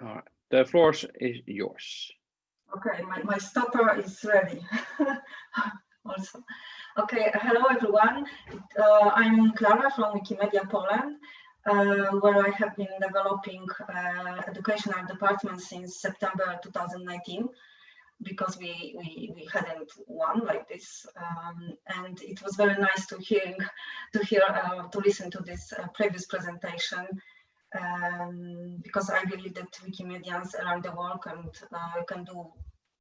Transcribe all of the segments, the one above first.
All right, the floor is yours. Okay, my, my stopper is ready also. Okay, hello everyone. Uh, I'm Clara from Wikimedia Poland, uh, where I have been developing uh, educational department since September 2019 because we, we, we hadn't one like this. Um, and it was very nice to hear, to hear, uh, to listen to this uh, previous presentation um, because I believe that Wikimedians around the world can, uh, can do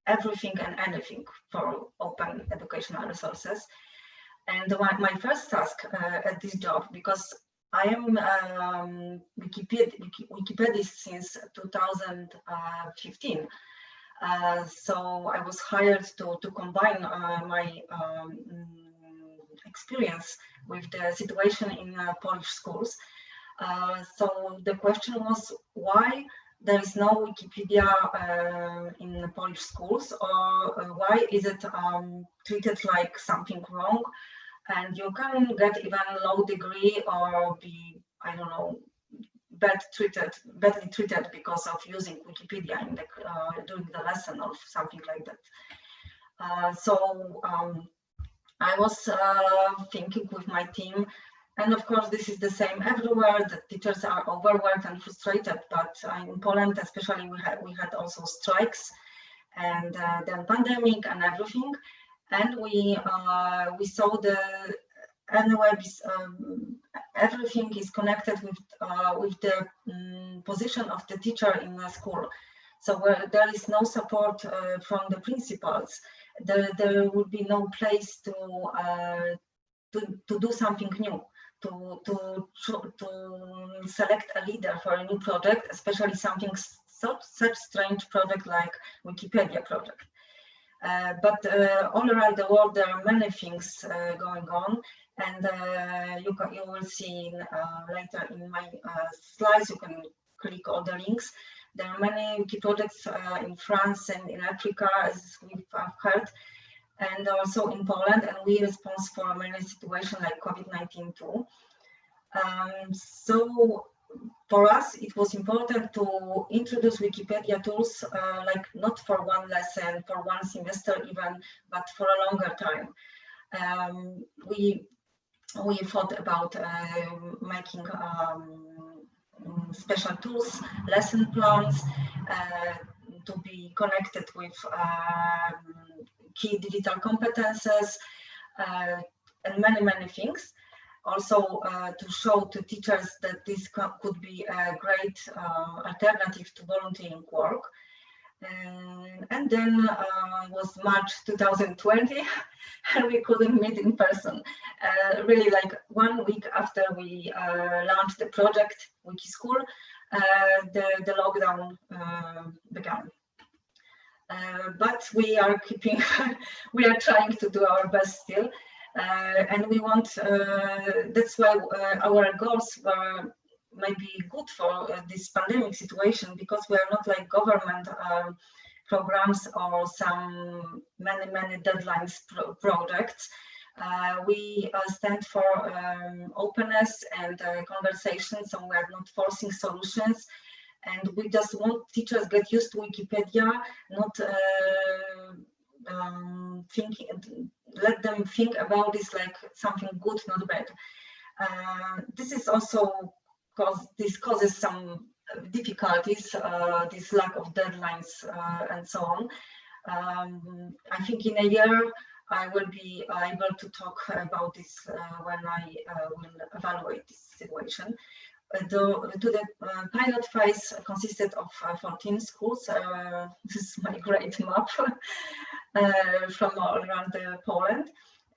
everything and anything for open educational resources. And my, my first task uh, at this job, because I am um, Wikipedia, Wikipedia since 2015, uh, so I was hired to, to combine uh, my um, experience with the situation in uh, Polish schools. Uh, so the question was why there is no Wikipedia uh, in Polish schools or uh, why is it um, treated like something wrong and you can get even low degree or be, I don't know, bad treated, badly treated because of using Wikipedia in the, uh, during the lesson or something like that. Uh, so um, I was uh, thinking with my team and of course, this is the same everywhere. The teachers are overworked and frustrated, but in Poland, especially, we had we had also strikes, and uh, then pandemic and everything, and we uh, we saw the anyway um, everything is connected with uh, with the um, position of the teacher in the school. So where there is no support uh, from the principals, there, there will be no place to, uh, to, to do something new to, to, to select a leader for a new project, especially something so, such strange project like Wikipedia project. Uh, but uh, all around the world, there are many things uh, going on, and uh, you can you will see in, uh, later in my uh, slides. You can click all the links. There are many wiki projects in France and in Africa, as we've heard, and also in Poland, and we respond for many situations like COVID-19 too. Um, so for us, it was important to introduce Wikipedia tools, uh, like not for one lesson, for one semester even, but for a longer time. Um, we we thought about uh, making um, special tools, lesson plans, uh, to be connected with um, key digital competences uh, and many, many things. Also uh, to show to teachers that this could be a great uh, alternative to volunteering work. And, and then uh, was March 2020 and we couldn't meet in person. Uh, really like one week after we uh, launched the project Wikischool, the, the lockdown began. Uh, but we are keeping, we are trying to do our best still. Uh, and we want, uh, that's why our goals were maybe good for this pandemic situation because we are not like government um, programs or some many, many deadlines pro projects. Uh, we uh, stand for um, openness and uh, conversation, so we are not forcing solutions and we just want teachers get used to Wikipedia, not uh, um, let them think about this like something good, not bad. Uh, this is also cause this causes some difficulties, uh, this lack of deadlines uh, and so on. Um, I think in a year I will be able to talk about this uh, when I uh, will evaluate this situation the, to the uh, pilot phase consisted of uh, 14 schools. Uh, this is my great map from all around Poland.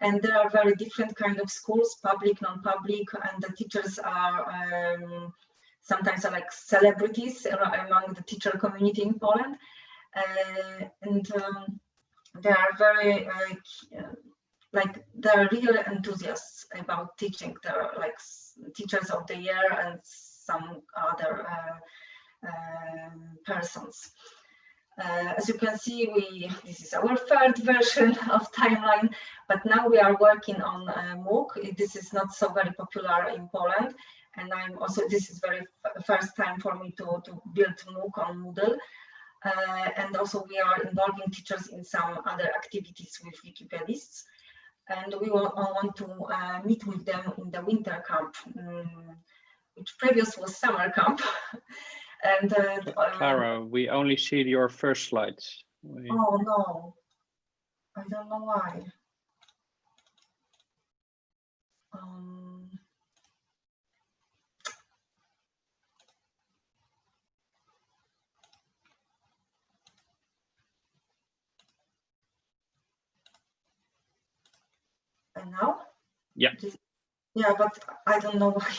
And there are very different kind of schools, public, non-public, and the teachers are um, sometimes are like celebrities among the teacher community in Poland. Uh, and um, they are very uh, like they're real enthusiasts about teaching. They're like teachers of the year and some other uh, um, persons. Uh, as you can see, we this is our third version of timeline, but now we are working on uh, MOOC. This is not so very popular in Poland, And I'm also, this is very first time for me to, to build MOOC on Moodle. Uh, and also we are involving teachers in some other activities with Wikipedists. And we want, want to uh, meet with them in the winter camp, um, which previous was summer camp. and uh, Clara, we only see your first slides. We... Oh no, I don't know why. Now? Yeah. Yeah, but I don't know why.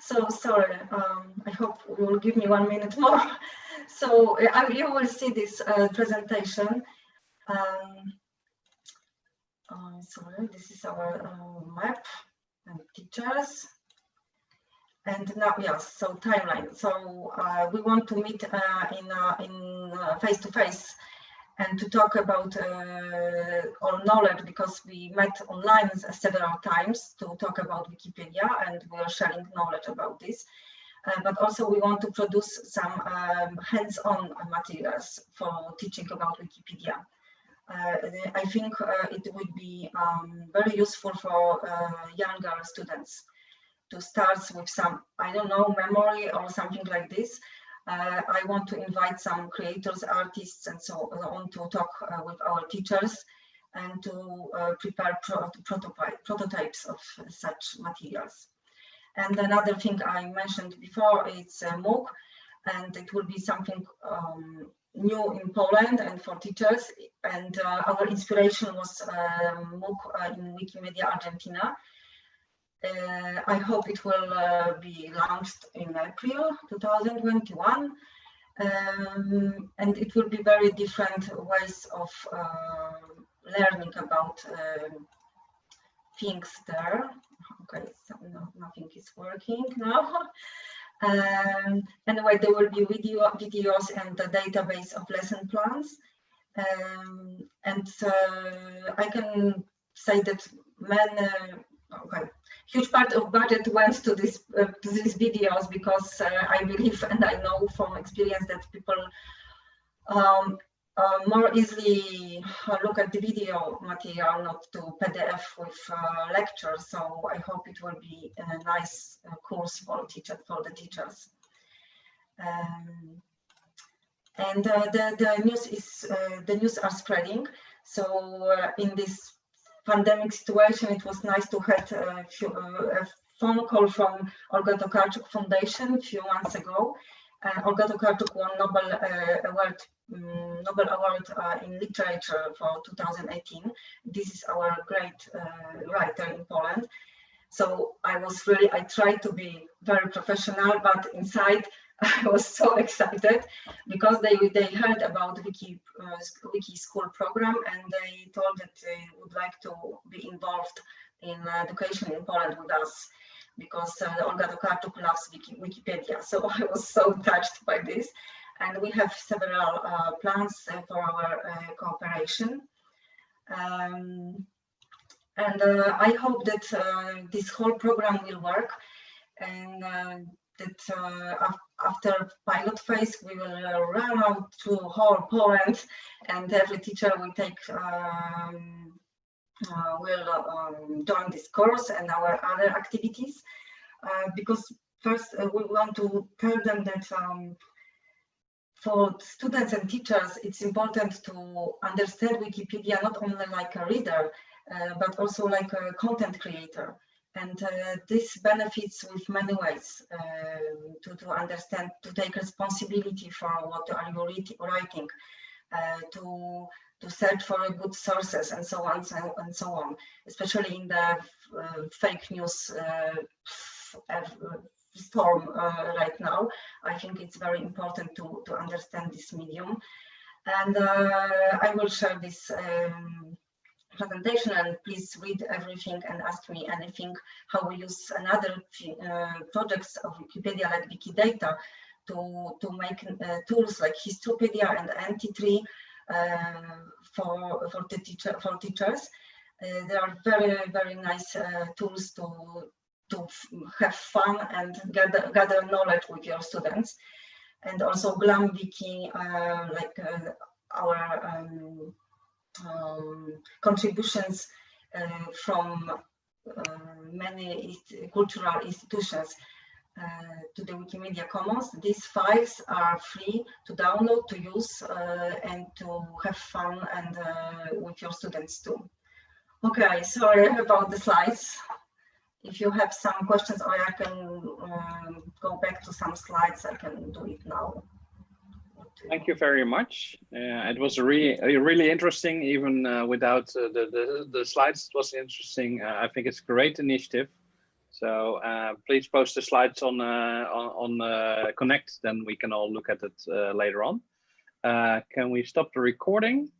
So sorry. Um, I hope you will give me one minute more. So uh, you will see this uh, presentation. Um, uh, sorry, this is our uh, map and teachers. And now, yes, so timeline. So uh, we want to meet uh, in in face to face and to talk about uh, our knowledge because we met online several times to talk about Wikipedia and we are sharing knowledge about this. Uh, but also we want to produce some um, hands-on materials for teaching about Wikipedia. Uh, I think uh, it would be um, very useful for uh, younger students to start with some, I don't know, memory or something like this, uh, I want to invite some creators, artists, and so on to talk uh, with our teachers and to uh, prepare pro prototypes of such materials. And another thing I mentioned before is uh, MOOC, and it will be something um, new in Poland and for teachers. And uh, our inspiration was um, MOOC in Wikimedia Argentina, uh, I hope it will uh, be launched in April 2021. Um, and it will be very different ways of uh, learning about um, things there. Okay, so no, nothing is working now. Um, anyway, there will be video, videos and the database of lesson plans. Um, and uh, I can say that many, okay, huge part of budget went to this uh, to these videos because uh, I believe and I know from experience that people um, uh, more easily look at the video material, not to PDF with uh, lectures. So I hope it will be a nice uh, course for teacher for the teachers. Um, and uh, the the news is the news are spreading. So in this pandemic situation, it was nice to have a, few, a phone call from Olga Tokarczuk Foundation a few months ago. Uh, Olga Tokarczuk won Nobel uh, Award, um, Nobel Award uh, in Literature for 2018. This is our great uh, writer in Poland. So I was really, I tried to be very professional, but inside I was so excited because they they heard about Wiki uh, Wiki School program and they told that they would like to be involved in education in Poland with us because uh, Olga Tokarczuk loves Wiki, Wikipedia. So I was so touched by this. And we have several uh, plans uh, for our uh, cooperation. Um, and uh, I hope that uh, this whole program will work. And that uh, after pilot phase, we will run out to whole Poland and every teacher will take um, uh, will um, join this course and our other activities. Uh, because first uh, we want to tell them that um, for students and teachers it's important to understand Wikipedia not only like a reader but also like a content creator and uh, this benefits with many ways uh, to, to understand, to take responsibility for what are you writing, uh, to to search for good sources and so on so, and so on, especially in the uh, fake news uh, storm uh, right now. I think it's very important to, to understand this medium. And I will share this um, presentation and please read everything and ask me anything how we use another uh, projects of Wikipedia like Wikidata to, to make uh, tools like Histropedia and Entitree uh, for, for, the teacher, for teachers. Uh, they are very, very nice uh, tools to, to have fun and gather, gather knowledge with your students. And also Glam Wiki, uh, like uh, our um, um, contributions uh, from uh, many cultural institutions uh, to the Wikimedia Commons. These files are free to download, to use, and to have fun and with your students too. Okay, sorry about the slides. If you have some questions or I can um, go back to some slides, I can do it now. Thank you very much. Uh, it was really, really interesting, even uh, without uh, the, the, the slides. It was interesting. Uh, I think it's a great initiative. So uh, please post the slides on uh, on, on Connect, then we can all look at it later on. Can we stop the recording?